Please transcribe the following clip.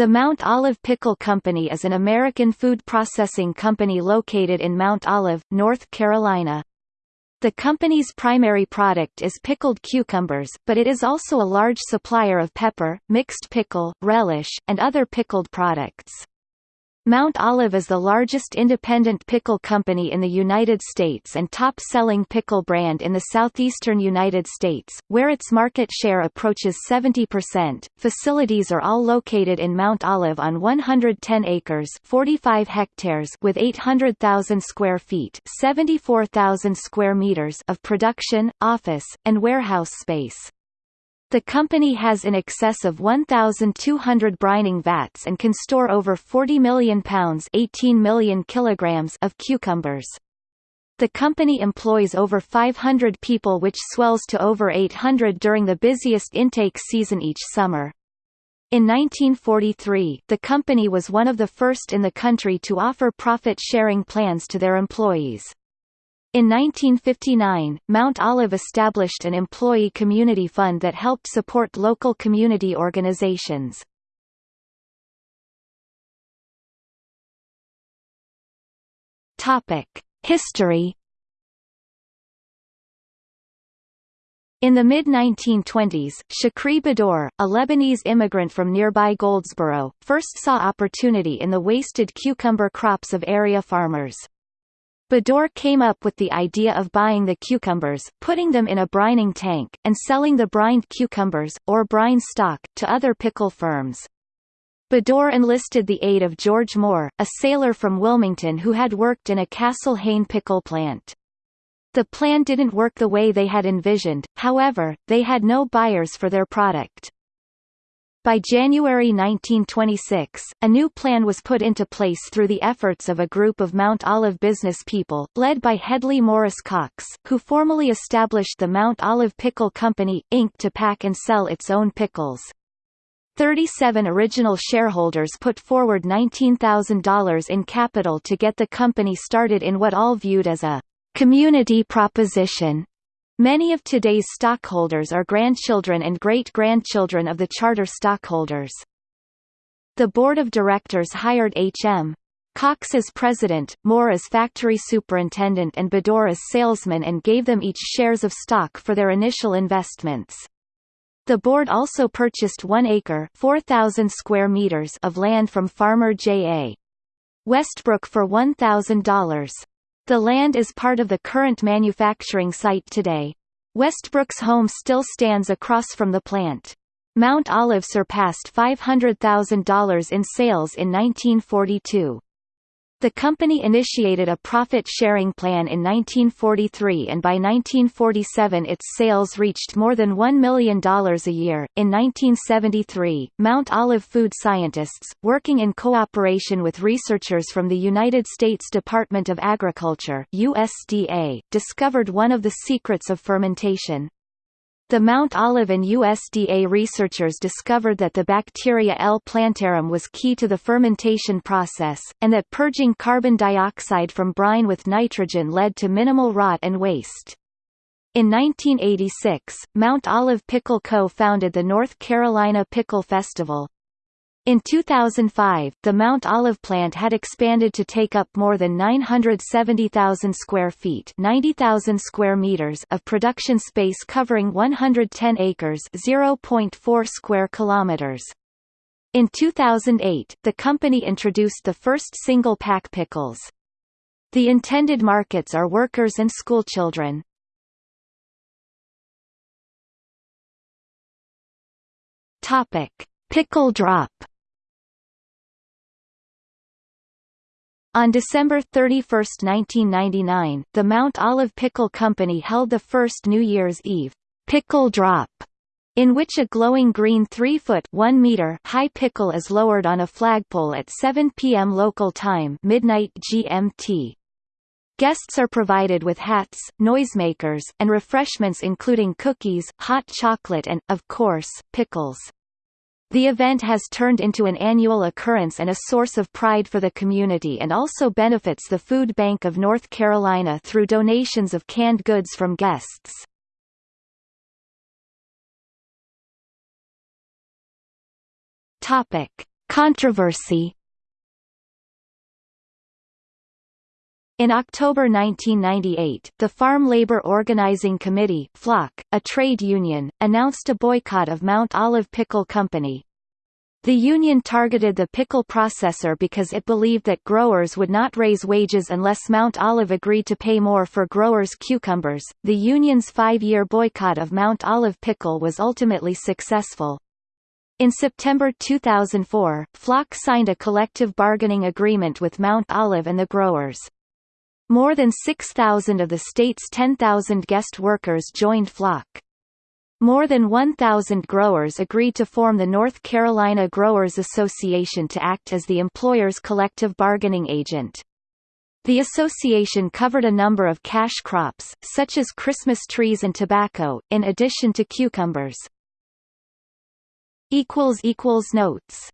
The Mount Olive Pickle Company is an American food processing company located in Mount Olive, North Carolina. The company's primary product is pickled cucumbers, but it is also a large supplier of pepper, mixed pickle, relish, and other pickled products. Mount Olive is the largest independent pickle company in the United States and top-selling pickle brand in the southeastern United States, where its market share approaches 70%. Facilities are all located in Mount Olive on 110 acres, 45 hectares with 800,000 square feet, 74,000 square meters of production, office, and warehouse space. The company has in excess of 1,200 brining vats and can store over 40 million pounds 18 million kilograms of cucumbers. The company employs over 500 people which swells to over 800 during the busiest intake season each summer. In 1943, the company was one of the first in the country to offer profit-sharing plans to their employees. In 1959, Mount Olive established an employee community fund that helped support local community organizations. History In the mid-1920s, Shikrey Baddour, a Lebanese immigrant from nearby Goldsboro, first saw opportunity in the wasted cucumber crops of area farmers. Baddour came up with the idea of buying the cucumbers, putting them in a brining tank, and selling the brined cucumbers, or brine stock, to other pickle firms. Baddour enlisted the aid of George Moore, a sailor from Wilmington who had worked in a Castle Hayne pickle plant. The plan didn't work the way they had envisioned, however, they had no buyers for their product. By January 1926, a new plan was put into place through the efforts of a group of Mount Olive business people, led by Hedley Morris Cox, who formally established the Mount Olive Pickle Company, Inc. to pack and sell its own pickles. 37 original shareholders put forward $19,000 in capital to get the company started in what all viewed as a community proposition Many of today's stockholders are grandchildren and great-grandchildren of the charter stockholders. The board of directors hired H.M. Cox as president, Moore as factory superintendent and Baddour as salesman and gave them each shares of stock for their initial investments. The board also purchased one acre 4,000 square meters of land from farmer J.A. Westbrook for $1,000. The land is part of the current manufacturing site today. Westbrook's home still stands across from the plant. Mount Olive surpassed $500,000 in sales in 1942. The company initiated a profit-sharing plan in 1943 and by 1947 its sales reached more than $1 million a year. In 1973, Mount Olive food scientists, working in cooperation with researchers from the United States Department of Agriculture USDA, discovered one of the secrets of fermentation. The Mount Olive and USDA researchers discovered that the bacteria L. plantarum was key to the fermentation process, and that purging carbon dioxide from brine with nitrogen led to minimal rot and waste. In 1986, Mount Olive Pickle Co. founded the North Carolina Pickle Festival, in 2005, the Mount Olive plant had expanded to take up more than 970,000 square feet 90,000 square meters of production space covering 110 acres 0.4 square kilometers. In 2008, the company introduced the first single-pack pickles. The intended markets are workers and schoolchildren. Topic: Pickle drop On December 31, 1999, the Mount Olive Pickle Company held the first New Year's Eve pickle drop, in which a glowing green 3-foot 1 meter high pickle is lowered on a flagpole at 7 p.m. local time midnight GMT. Guests are provided with hats, noisemakers, and refreshments including cookies, hot chocolate and, of course, pickles. The event has turned into an annual occurrence and a source of pride for the community and also benefits the Food Bank of North Carolina through donations of canned goods from guests. Topic: Controversy In October 1998, the Farm Labor Organizing Committee FLOC, a trade union, announced a boycott of Mount Olive Pickle Company. The union targeted the pickle processor because it believed that growers would not raise wages unless Mount Olive agreed to pay more for growers' cucumbers. The union's five-year boycott of Mount Olive Pickle was ultimately successful. In September 2004, FLOC signed a collective bargaining agreement with Mount Olive and the growers. More than 6,000 of the state's 10,000 guest workers joined FLOC. More than 1,000 growers agreed to form the North Carolina Growers Association to act as the employer's collective bargaining agent. The association covered a number of cash crops, such as Christmas trees and tobacco, in addition to cucumbers. Notes